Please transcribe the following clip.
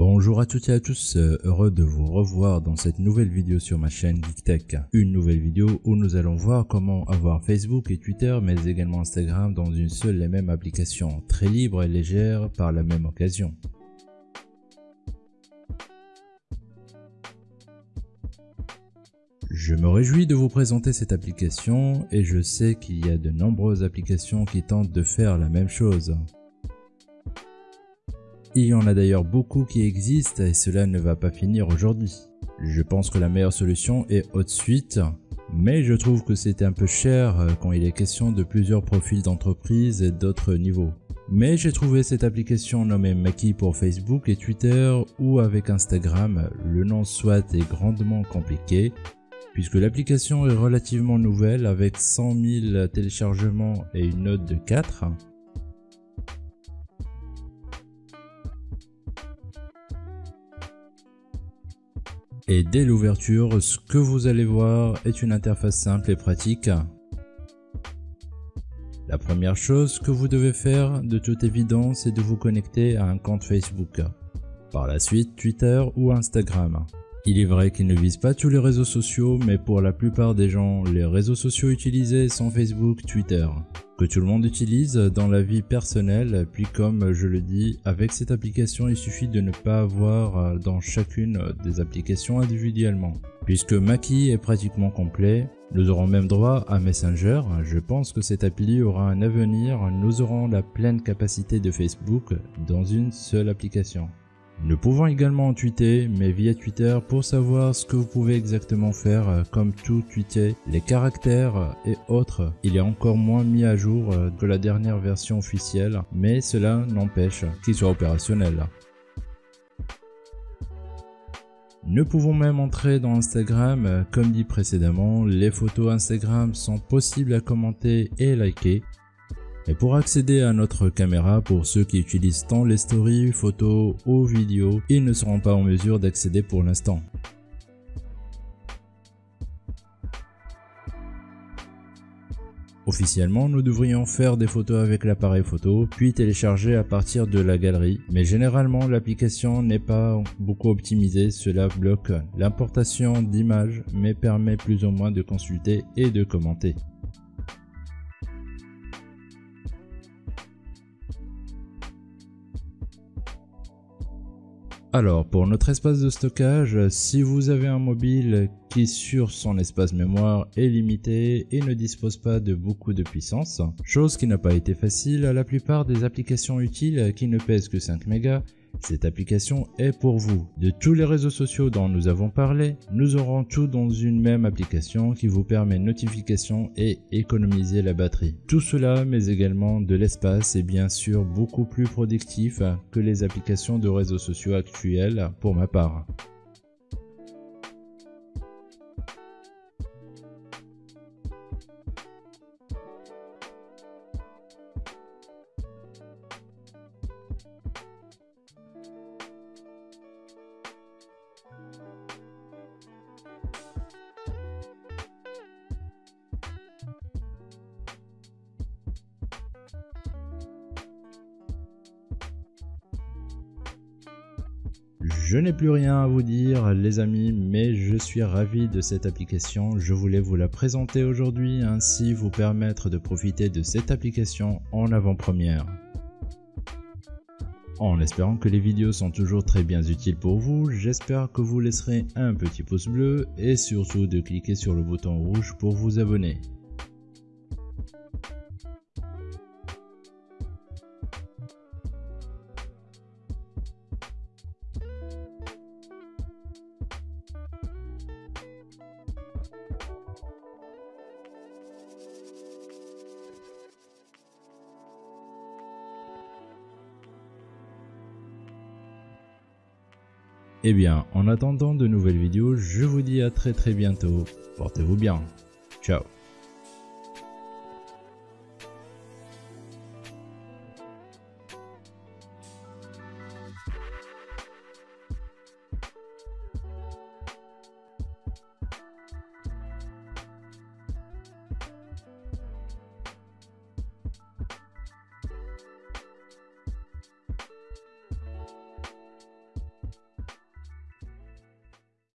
Bonjour à toutes et à tous, euh, heureux de vous revoir dans cette nouvelle vidéo sur ma chaîne GeekTech. Une nouvelle vidéo où nous allons voir comment avoir Facebook et Twitter mais également Instagram dans une seule et même application, très libre et légère par la même occasion. Je me réjouis de vous présenter cette application et je sais qu'il y a de nombreuses applications qui tentent de faire la même chose. Il y en a d'ailleurs beaucoup qui existent et cela ne va pas finir aujourd'hui. Je pense que la meilleure solution est HotSuite, mais je trouve que c'est un peu cher euh, quand il est question de plusieurs profils d'entreprise et d'autres niveaux. Mais j'ai trouvé cette application nommée Maki pour Facebook et Twitter ou avec Instagram, le nom soit est grandement compliqué puisque l'application est relativement nouvelle avec 100 000 téléchargements et une note de 4. Et dès l'ouverture, ce que vous allez voir est une interface simple et pratique. La première chose que vous devez faire de toute évidence est de vous connecter à un compte Facebook. Par la suite Twitter ou Instagram. Il est vrai qu'il ne vise pas tous les réseaux sociaux, mais pour la plupart des gens, les réseaux sociaux utilisés sont Facebook, Twitter, que tout le monde utilise dans la vie personnelle, puis comme je le dis, avec cette application, il suffit de ne pas avoir dans chacune des applications individuellement. Puisque Maki est pratiquement complet, nous aurons même droit à Messenger, je pense que cette appli aura un avenir, nous aurons la pleine capacité de Facebook dans une seule application. Nous pouvons également tweeter, mais via Twitter pour savoir ce que vous pouvez exactement faire, euh, comme tout tweeter, les caractères et autres. Il est encore moins mis à jour euh, que la dernière version officielle, mais cela n'empêche qu'il soit opérationnel. Nous pouvons même entrer dans Instagram, euh, comme dit précédemment, les photos Instagram sont possibles à commenter et liker, et pour accéder à notre caméra, pour ceux qui utilisent tant les stories, photos ou vidéos, ils ne seront pas en mesure d'accéder pour l'instant. Officiellement, nous devrions faire des photos avec l'appareil photo, puis télécharger à partir de la galerie, mais généralement l'application n'est pas beaucoup optimisée, cela bloque l'importation d'images, mais permet plus ou moins de consulter et de commenter. Alors, pour notre espace de stockage, si vous avez un mobile qui sur son espace mémoire est limité et ne dispose pas de beaucoup de puissance, chose qui n'a pas été facile à la plupart des applications utiles qui ne pèsent que 5 mégas, cette application est pour vous. De tous les réseaux sociaux dont nous avons parlé, nous aurons tout dans une même application qui vous permet notification et économiser la batterie. Tout cela mais également de l'espace et bien sûr beaucoup plus productif que les applications de réseaux sociaux actuelles pour ma part. Je n'ai plus rien à vous dire les amis, mais je suis ravi de cette application. Je voulais vous la présenter aujourd'hui, ainsi vous permettre de profiter de cette application en avant-première. En espérant que les vidéos sont toujours très bien utiles pour vous, j'espère que vous laisserez un petit pouce bleu et surtout de cliquer sur le bouton rouge pour vous abonner. Eh bien, en attendant de nouvelles vidéos, je vous dis à très très bientôt. Portez-vous bien. Ciao